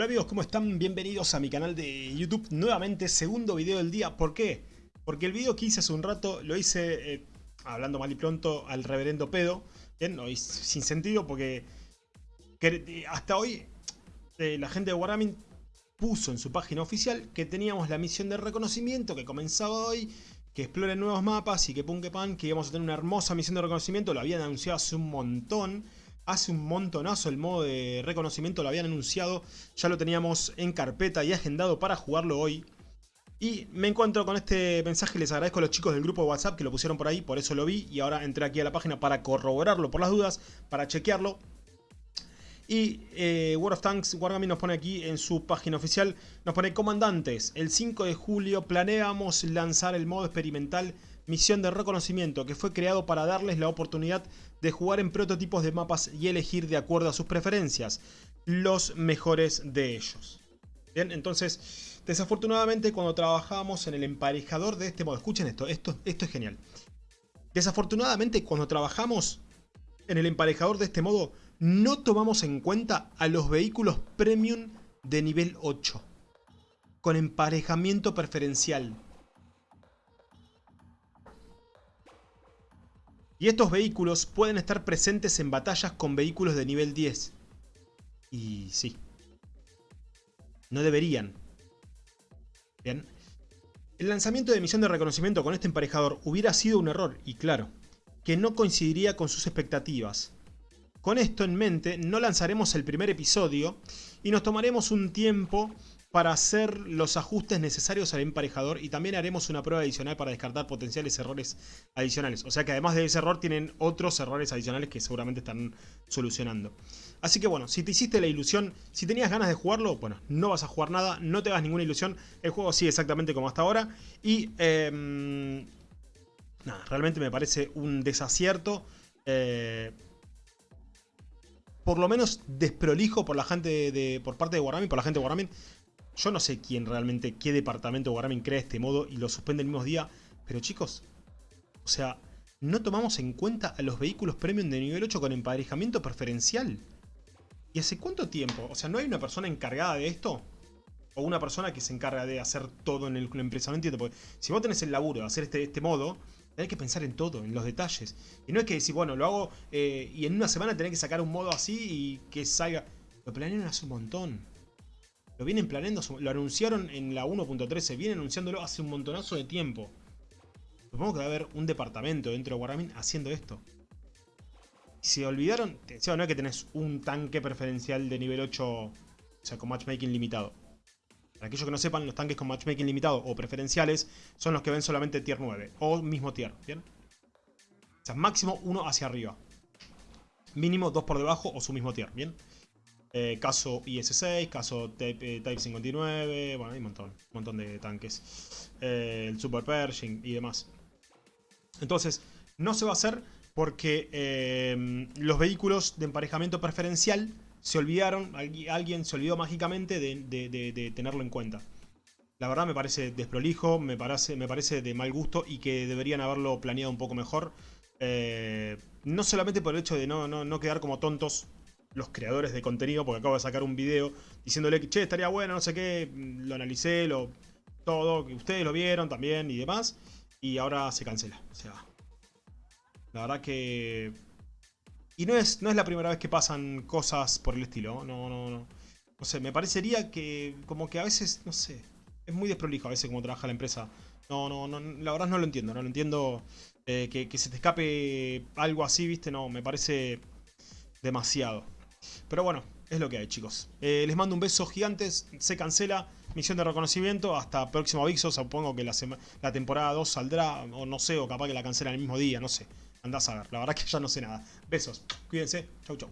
Hola amigos, ¿cómo están? Bienvenidos a mi canal de YouTube nuevamente, segundo video del día. ¿Por qué? Porque el video que hice hace un rato lo hice, eh, hablando mal y pronto, al reverendo pedo. Bien, no, sin sentido porque hasta hoy eh, la gente de Wargaming puso en su página oficial que teníamos la misión de reconocimiento que comenzaba hoy, que explore nuevos mapas y que que pan, que íbamos a tener una hermosa misión de reconocimiento. Lo habían anunciado hace un montón hace un montonazo el modo de reconocimiento, lo habían anunciado, ya lo teníamos en carpeta y agendado para jugarlo hoy. Y me encuentro con este mensaje, les agradezco a los chicos del grupo de WhatsApp que lo pusieron por ahí, por eso lo vi y ahora entré aquí a la página para corroborarlo por las dudas, para chequearlo. Y eh, World of Tanks Wargaming nos pone aquí en su página oficial, nos pone comandantes, el 5 de julio planeamos lanzar el modo experimental misión de reconocimiento que fue creado para darles la oportunidad de jugar en prototipos de mapas y elegir de acuerdo a sus preferencias los mejores de ellos. Bien, entonces, desafortunadamente cuando trabajamos en el emparejador de este modo, escuchen esto, esto, esto es genial. Desafortunadamente cuando trabajamos en el emparejador de este modo, no tomamos en cuenta a los vehículos premium de nivel 8, con emparejamiento preferencial. Y estos vehículos pueden estar presentes en batallas con vehículos de nivel 10. Y sí. No deberían. Bien. El lanzamiento de misión de reconocimiento con este emparejador hubiera sido un error, y claro, que no coincidiría con sus expectativas. Con esto en mente, no lanzaremos el primer episodio y nos tomaremos un tiempo para hacer los ajustes necesarios al emparejador y también haremos una prueba adicional para descartar potenciales errores adicionales. O sea que además de ese error tienen otros errores adicionales que seguramente están solucionando. Así que bueno, si te hiciste la ilusión, si tenías ganas de jugarlo, bueno, no vas a jugar nada, no te hagas ninguna ilusión. El juego sigue exactamente como hasta ahora y... Em, nada, realmente me parece un desacierto. Eh, por lo menos desprolijo por la gente de, por parte de Wargaming, por la gente de yo no sé quién realmente, qué departamento Wargaming crea este modo y lo suspende el mismo día. Pero chicos, o sea, no tomamos en cuenta a los vehículos premium de nivel 8 con emparejamiento preferencial. ¿Y hace cuánto tiempo? O sea, ¿no hay una persona encargada de esto? O una persona que se encarga de hacer todo en el, la empresa. No entiendo, porque si vos tenés el laburo de hacer este, este modo, hay que pensar en todo, en los detalles. Y no es que decir, bueno, lo hago eh, y en una semana tenés que sacar un modo así y que salga... Lo planearon hace un montón. Lo vienen planeando, lo anunciaron en la 1.13, vienen anunciándolo hace un montonazo de tiempo. Supongo que va a haber un departamento dentro de Wargaming haciendo esto. Se olvidaron, no es que tenés un tanque preferencial de nivel 8, o sea, con matchmaking limitado. Para aquellos que no sepan, los tanques con matchmaking limitado o preferenciales son los que ven solamente tier 9 o mismo tier, ¿bien? O sea, máximo uno hacia arriba. Mínimo dos por debajo o su mismo tier, ¿bien? Eh, caso IS-6, caso eh, Type, 59, bueno, hay un montón, un montón de tanques. Eh, el Super Pershing y demás. Entonces, no se va a hacer porque los vehículos de emparejamiento preferencial se olvidaron, alguien se olvidó mágicamente de, tenerlo en cuenta. La verdad me parece desprolijo, me parece, me parece de mal gusto y que deberían haberlo planeado un poco mejor. no solamente por el hecho de no, no, no quedar como tontos los creadores de contenido, porque acabo de sacar un video diciéndole que, che, estaría bueno, no sé qué, lo analicé, lo todo, que ustedes lo vieron también y demás, y ahora se cancela, o sea, la verdad que... Y no es, no es la primera vez que pasan cosas por el estilo, no, no, no. No sé, me parecería que como que a veces, no sé, es muy desprolijo a veces como trabaja la empresa. No, no, no, la verdad no lo entiendo, no lo entiendo eh, que se te escape algo así, viste, no, me parece demasiado. Pero bueno, es lo que hay chicos. Eh, les mando un beso gigantes, se cancela, misión de reconocimiento, hasta próximo aviso, supongo que la, la temporada 2 saldrá, o no sé, o capaz que la cancelan el mismo día, no sé. Andás a ver, la verdad que ya no sé nada. Besos, cuídense, chau chau.